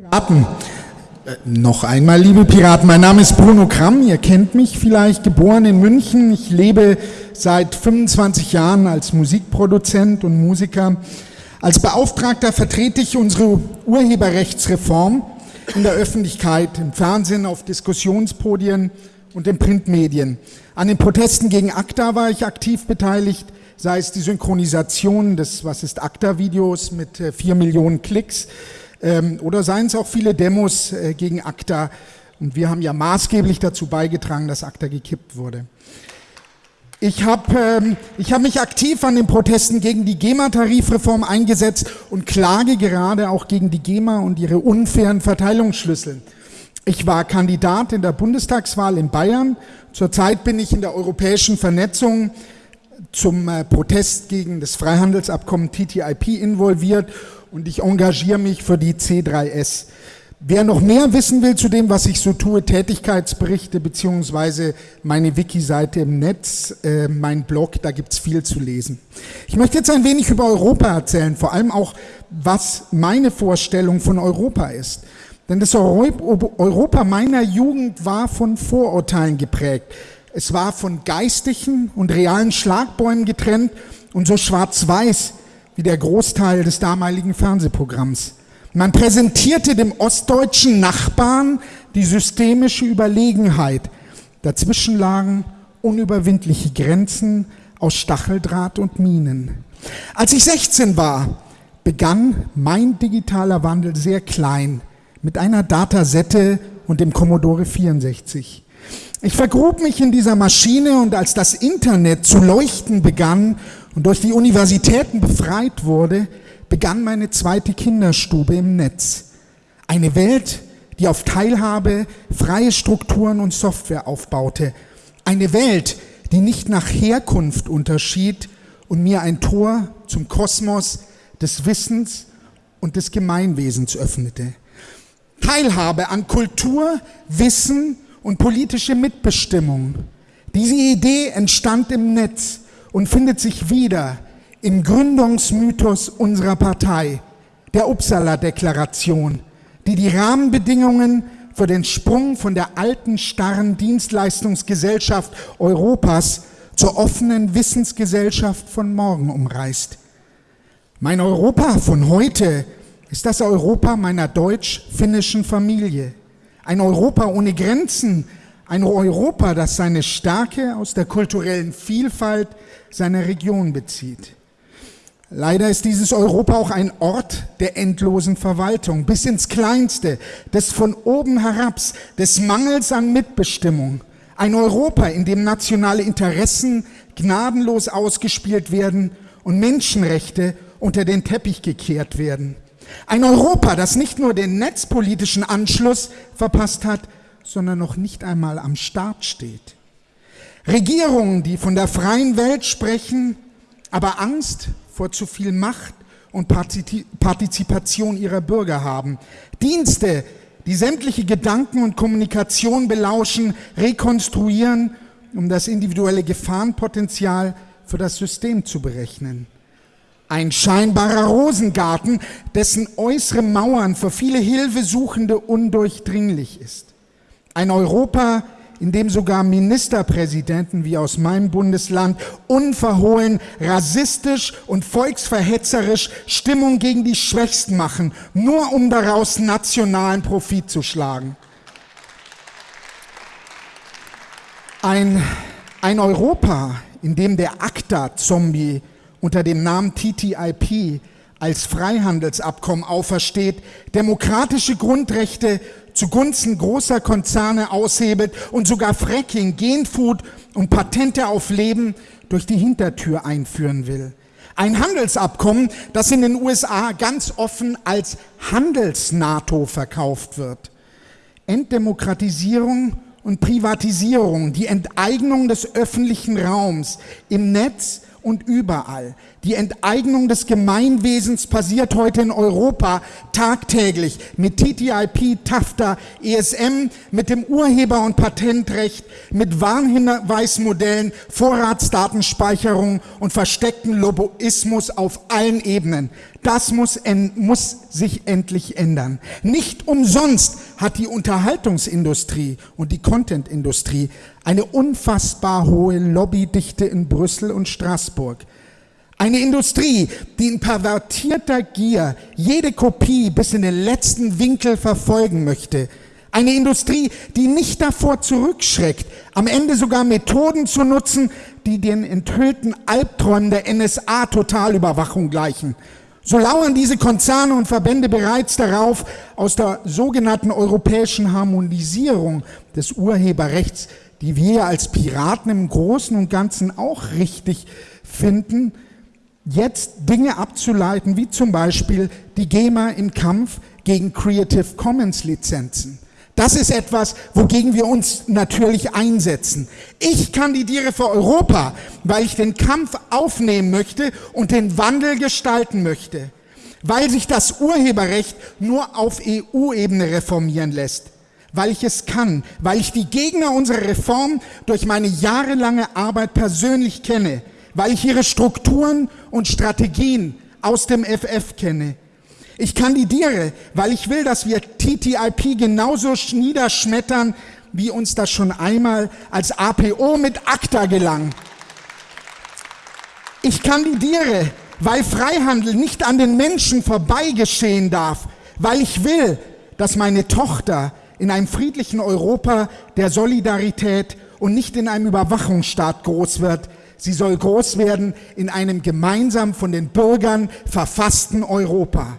Piraten. Äh, noch einmal, liebe Piraten, mein Name ist Bruno Kramm, ihr kennt mich vielleicht, geboren in München. Ich lebe seit 25 Jahren als Musikproduzent und Musiker. Als Beauftragter vertrete ich unsere Urheberrechtsreform in der Öffentlichkeit, im Fernsehen, auf Diskussionspodien und in Printmedien. An den Protesten gegen ACTA war ich aktiv beteiligt, sei es die Synchronisation des Was ist ACTA-Videos mit äh, vier Millionen Klicks, ähm, oder seien es auch viele Demos äh, gegen ACTA. Und wir haben ja maßgeblich dazu beigetragen, dass ACTA gekippt wurde. Ich habe ähm, hab mich aktiv an den Protesten gegen die GEMA-Tarifreform eingesetzt und klage gerade auch gegen die GEMA und ihre unfairen Verteilungsschlüssel. Ich war Kandidat in der Bundestagswahl in Bayern. Zurzeit bin ich in der europäischen Vernetzung zum äh, Protest gegen das Freihandelsabkommen TTIP involviert und ich engagiere mich für die C3S. Wer noch mehr wissen will zu dem, was ich so tue, Tätigkeitsberichte beziehungsweise meine Wiki-Seite im Netz, äh, mein Blog, da gibt's viel zu lesen. Ich möchte jetzt ein wenig über Europa erzählen, vor allem auch, was meine Vorstellung von Europa ist. Denn das Europa meiner Jugend war von Vorurteilen geprägt. Es war von geistigen und realen Schlagbäumen getrennt und so schwarz-weiß wie der Großteil des damaligen Fernsehprogramms. Man präsentierte dem ostdeutschen Nachbarn die systemische Überlegenheit. Dazwischen lagen unüberwindliche Grenzen aus Stacheldraht und Minen. Als ich 16 war, begann mein digitaler Wandel sehr klein mit einer Datasette und dem Commodore 64. Ich vergrub mich in dieser Maschine und als das Internet zu leuchten begann und durch die Universitäten befreit wurde, begann meine zweite Kinderstube im Netz. Eine Welt, die auf Teilhabe, freie Strukturen und Software aufbaute. Eine Welt, die nicht nach Herkunft unterschied und mir ein Tor zum Kosmos des Wissens und des Gemeinwesens öffnete. Teilhabe an Kultur, Wissen und politische Mitbestimmung. Diese Idee entstand im Netz und findet sich wieder im Gründungsmythos unserer Partei, der Uppsala-Deklaration, die die Rahmenbedingungen für den Sprung von der alten starren Dienstleistungsgesellschaft Europas zur offenen Wissensgesellschaft von morgen umreißt. Mein Europa von heute ist das Europa meiner deutsch-finnischen Familie. Ein Europa ohne Grenzen, ein Europa, das seine Stärke aus der kulturellen Vielfalt seiner Region bezieht. Leider ist dieses Europa auch ein Ort der endlosen Verwaltung, bis ins Kleinste, des von oben herabs, des Mangels an Mitbestimmung. Ein Europa, in dem nationale Interessen gnadenlos ausgespielt werden und Menschenrechte unter den Teppich gekehrt werden. Ein Europa, das nicht nur den netzpolitischen Anschluss verpasst hat, sondern noch nicht einmal am Start steht. Regierungen, die von der freien Welt sprechen, aber Angst vor zu viel Macht und Partizipation ihrer Bürger haben. Dienste, die sämtliche Gedanken und Kommunikation belauschen, rekonstruieren, um das individuelle Gefahrenpotenzial für das System zu berechnen. Ein scheinbarer Rosengarten, dessen äußere Mauern für viele Hilfesuchende undurchdringlich ist. Ein Europa, in dem sogar Ministerpräsidenten wie aus meinem Bundesland unverhohlen rassistisch und volksverhetzerisch Stimmung gegen die Schwächsten machen, nur um daraus nationalen Profit zu schlagen. Ein, ein Europa, in dem der ACTA-Zombie unter dem Namen TTIP als Freihandelsabkommen aufersteht, demokratische Grundrechte zugunsten großer Konzerne aushebelt und sogar Fracking, Genfood und Patente auf Leben durch die Hintertür einführen will. Ein Handelsabkommen, das in den USA ganz offen als Handels-NATO verkauft wird. Entdemokratisierung und Privatisierung, die Enteignung des öffentlichen Raums im Netz und überall. Die Enteignung des Gemeinwesens passiert heute in Europa tagtäglich mit TTIP, TAFTA, ESM, mit dem Urheber- und Patentrecht, mit Warnhinweismodellen, Vorratsdatenspeicherung und versteckten Lobbyismus auf allen Ebenen. Das muss, muss sich endlich ändern. Nicht umsonst hat die Unterhaltungsindustrie und die Contentindustrie eine unfassbar hohe Lobbydichte in Brüssel und Straßburg. Eine Industrie, die in pervertierter Gier jede Kopie bis in den letzten Winkel verfolgen möchte. Eine Industrie, die nicht davor zurückschreckt, am Ende sogar Methoden zu nutzen, die den enthüllten Albträumen der NSA-Totalüberwachung gleichen. So lauern diese Konzerne und Verbände bereits darauf, aus der sogenannten europäischen Harmonisierung des Urheberrechts, die wir als Piraten im Großen und Ganzen auch richtig finden, jetzt Dinge abzuleiten, wie zum Beispiel die GEMA im Kampf gegen Creative Commons Lizenzen. Das ist etwas, wogegen wir uns natürlich einsetzen. Ich kandidiere für Europa, weil ich den Kampf aufnehmen möchte und den Wandel gestalten möchte, weil sich das Urheberrecht nur auf EU-Ebene reformieren lässt, weil ich es kann, weil ich die Gegner unserer Reform durch meine jahrelange Arbeit persönlich kenne, weil ich ihre Strukturen und Strategien aus dem FF kenne, ich kandidiere, weil ich will, dass wir TTIP genauso niederschmettern, wie uns das schon einmal als APO mit ACTA gelang. Ich kandidiere, weil Freihandel nicht an den Menschen vorbei geschehen darf, weil ich will, dass meine Tochter in einem friedlichen Europa der Solidarität und nicht in einem Überwachungsstaat groß wird. Sie soll groß werden in einem gemeinsam von den Bürgern verfassten Europa.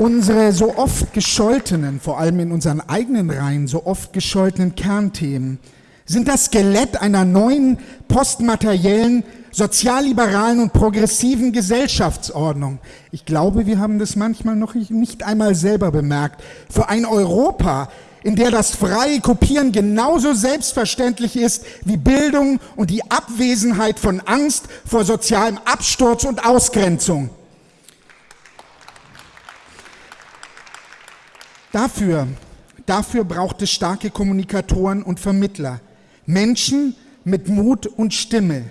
Unsere so oft gescholtenen, vor allem in unseren eigenen Reihen, so oft gescholtenen Kernthemen sind das Skelett einer neuen postmateriellen, sozialliberalen und progressiven Gesellschaftsordnung. Ich glaube, wir haben das manchmal noch nicht einmal selber bemerkt. Für ein Europa, in der das freie Kopieren genauso selbstverständlich ist wie Bildung und die Abwesenheit von Angst vor sozialem Absturz und Ausgrenzung. Dafür, dafür braucht es starke Kommunikatoren und Vermittler. Menschen mit Mut und Stimme.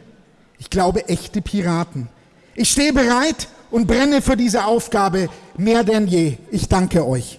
Ich glaube, echte Piraten. Ich stehe bereit und brenne für diese Aufgabe mehr denn je. Ich danke euch.